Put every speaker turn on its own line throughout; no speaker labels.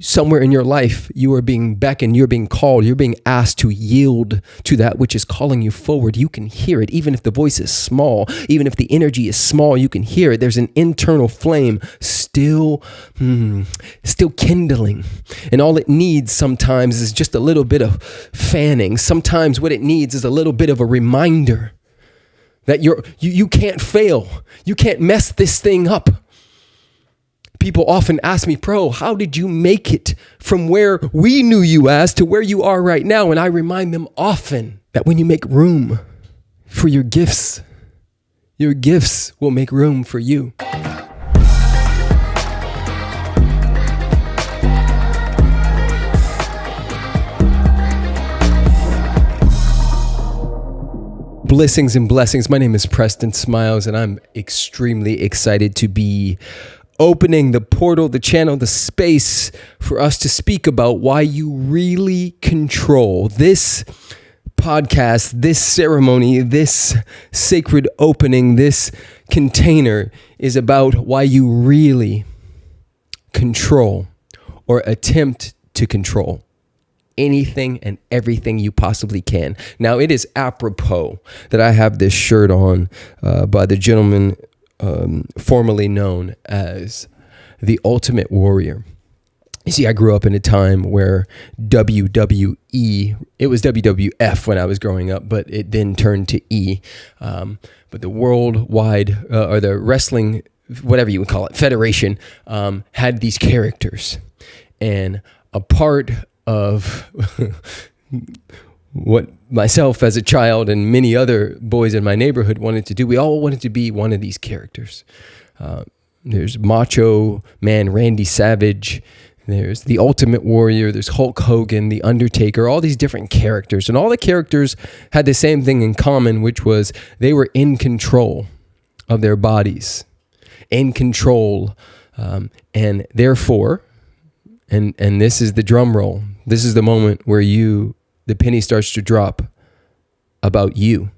somewhere in your life, you are being beckoned, you're being called, you're being asked to yield to that which is calling you forward. You can hear it, even if the voice is small, even if the energy is small, you can hear it. There's an internal flame still, hmm, still kindling. And all it needs sometimes is just a little bit of fanning. Sometimes what it needs is a little bit of a reminder that you're, you, you can't fail. You can't mess this thing up people often ask me, Pro, how did you make it from where we knew you as to where you are right now? And I remind them often that when you make room for your gifts, your gifts will make room for you. Blessings and blessings. My name is Preston Smiles, and I'm extremely excited to be opening the portal, the channel, the space for us to speak about why you really control this podcast, this ceremony, this sacred opening, this container is about why you really control or attempt to control anything and everything you possibly can. Now, it is apropos that I have this shirt on uh, by the gentleman um, formerly known as the Ultimate Warrior. You see, I grew up in a time where WWE, it was WWF when I was growing up, but it then turned to E. Um, but the worldwide, uh, or the wrestling, whatever you would call it, federation, um, had these characters. And a part of what myself as a child and many other boys in my neighborhood wanted to do. We all wanted to be one of these characters. Uh, there's Macho Man Randy Savage. There's the Ultimate Warrior. There's Hulk Hogan, The Undertaker, all these different characters. And all the characters had the same thing in common, which was they were in control of their bodies, in control. Um, and therefore, and, and this is the drum roll, this is the moment where you the penny starts to drop about you.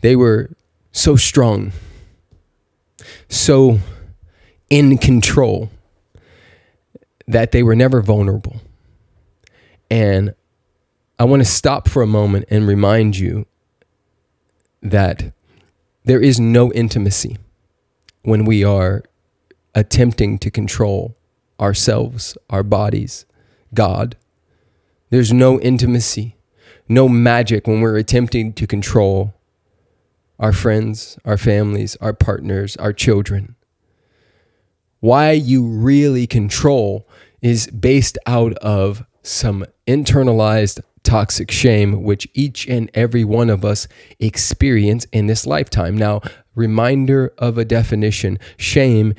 They were so strong, so in control that they were never vulnerable. And I want to stop for a moment and remind you that there is no intimacy when we are attempting to control ourselves, our bodies, God, there's no intimacy, no magic when we're attempting to control our friends, our families, our partners, our children. Why you really control is based out of some internalized toxic shame, which each and every one of us experience in this lifetime. Now, reminder of a definition shame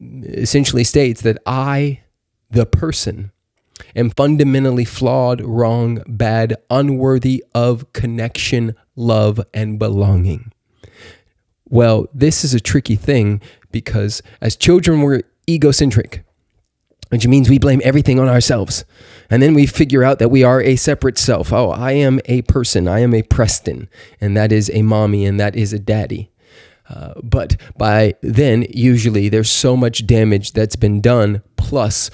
essentially states that I, the person, am fundamentally flawed, wrong, bad, unworthy of connection, love, and belonging. Well, this is a tricky thing because as children, we're egocentric, which means we blame everything on ourselves. And then we figure out that we are a separate self. Oh, I am a person. I am a Preston, and that is a mommy, and that is a daddy. Uh, but by then, usually there's so much damage that's been done. Plus,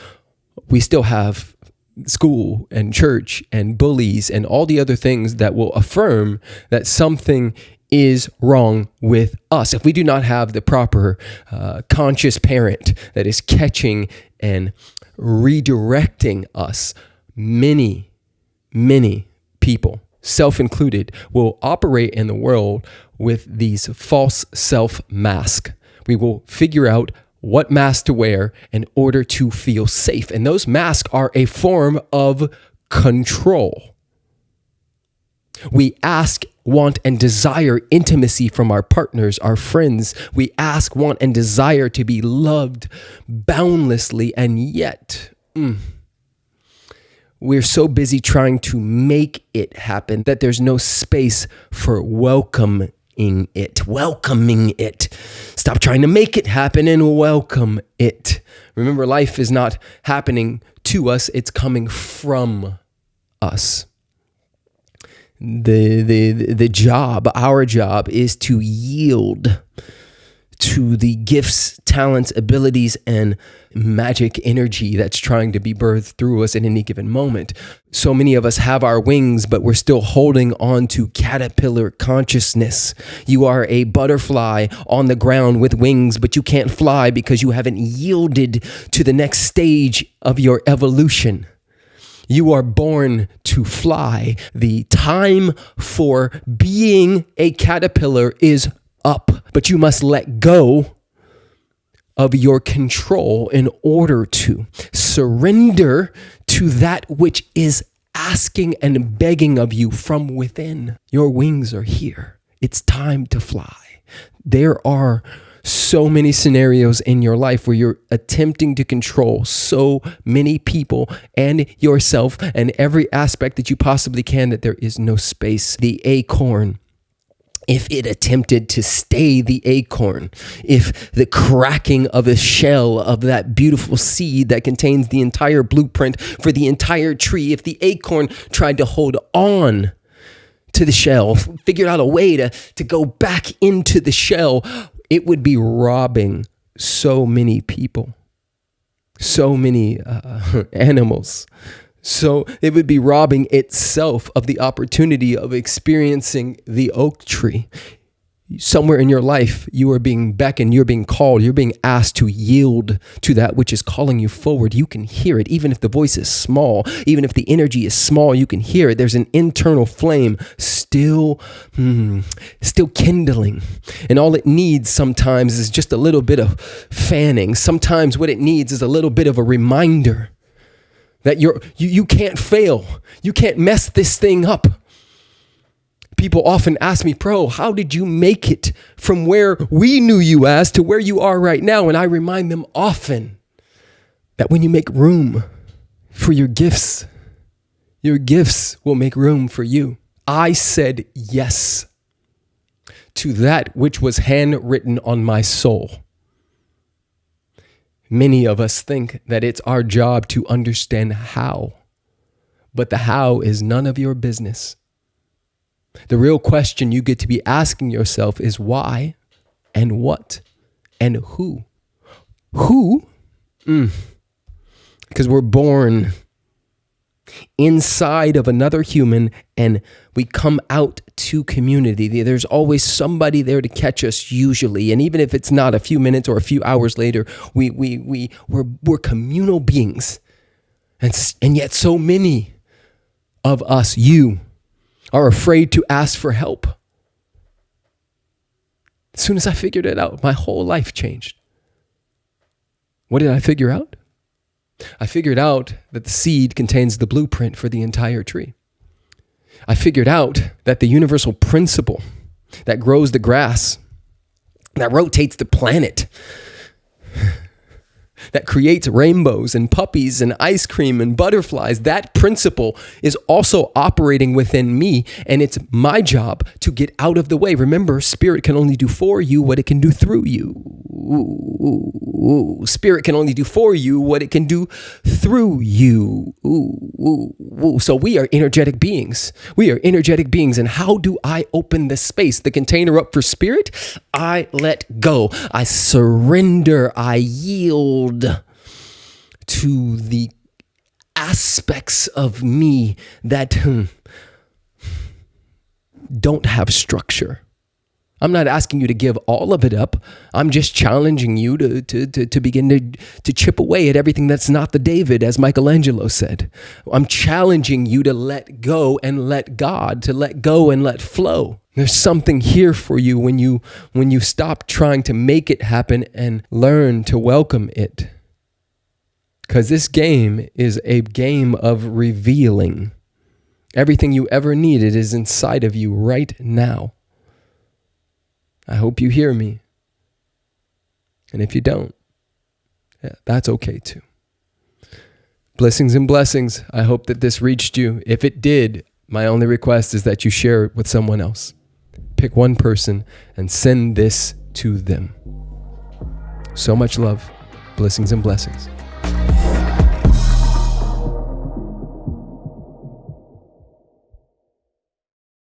we still have school and church and bullies and all the other things that will affirm that something is wrong with us. If we do not have the proper uh, conscious parent that is catching and redirecting us, many, many people, self included, will operate in the world with these false self mask. We will figure out what mask to wear in order to feel safe. And those masks are a form of control. We ask, want, and desire intimacy from our partners, our friends. We ask, want, and desire to be loved boundlessly. And yet, mm, we're so busy trying to make it happen that there's no space for welcome it, welcoming it. Stop trying to make it happen and welcome it. Remember, life is not happening to us, it's coming from us. The, the, the job, our job, is to yield to the gifts, talents, abilities, and magic energy that's trying to be birthed through us in any given moment. So many of us have our wings, but we're still holding on to caterpillar consciousness. You are a butterfly on the ground with wings, but you can't fly because you haven't yielded to the next stage of your evolution. You are born to fly. The time for being a caterpillar is up, but you must let go of your control in order to surrender to that which is asking and begging of you from within. Your wings are here. It's time to fly. There are so many scenarios in your life where you're attempting to control so many people and yourself and every aspect that you possibly can that there is no space. The acorn if it attempted to stay the acorn, if the cracking of a shell of that beautiful seed that contains the entire blueprint for the entire tree, if the acorn tried to hold on to the shell, figured out a way to, to go back into the shell, it would be robbing so many people, so many uh, animals. So it would be robbing itself of the opportunity of experiencing the oak tree. Somewhere in your life you are being beckoned you're being called you're being asked to yield to that which is calling you forward. You can hear it. Even if the voice is small even if the energy is small you can hear it. There's an internal flame still hmm, still kindling. And all it needs sometimes is just a little bit of fanning. Sometimes what it needs is a little bit of a reminder that you're you, you can't fail you can't mess this thing up people often ask me, Pro, how did you make it from where we knew you as to where you are right now? And I remind them often that when you make room for your gifts, your gifts will make room for you. I said yes to that which was handwritten on my soul. Many of us think that it's our job to understand how, but the how is none of your business. The real question you get to be asking yourself is why and what and who. Who? Because mm. we're born inside of another human and we come out to community. There's always somebody there to catch us usually. And even if it's not a few minutes or a few hours later, we, we, we, we're, we're communal beings. And, and yet so many of us, you, are afraid to ask for help. As soon as I figured it out, my whole life changed. What did I figure out? I figured out that the seed contains the blueprint for the entire tree. I figured out that the universal principle that grows the grass, that rotates the planet, that creates rainbows and puppies and ice cream and butterflies, that principle is also operating within me. And it's my job to get out of the way. Remember, spirit can only do for you what it can do through you. Ooh, Spirit can only do for you what it can do through you. Ooh, so we are energetic beings. We are energetic beings. And how do I open the space, the container up for spirit? I let go. I surrender. I yield to the aspects of me that hmm, don't have structure I'm not asking you to give all of it up. I'm just challenging you to, to, to, to, begin to, to chip away at everything that's not the David, as Michelangelo said. I'm challenging you to let go and let God, to let go and let flow. There's something here for you when you when you stop trying to make it happen and learn to welcome it. Cuz this game is a game of revealing. Everything you ever needed is inside of you right now. I hope you hear me. And if you don't, yeah, that's okay too. Blessings and blessings. I hope that this reached you. If it did, my only request is that you share it with someone else. Pick one person and send this to them. So much love. Blessings and blessings.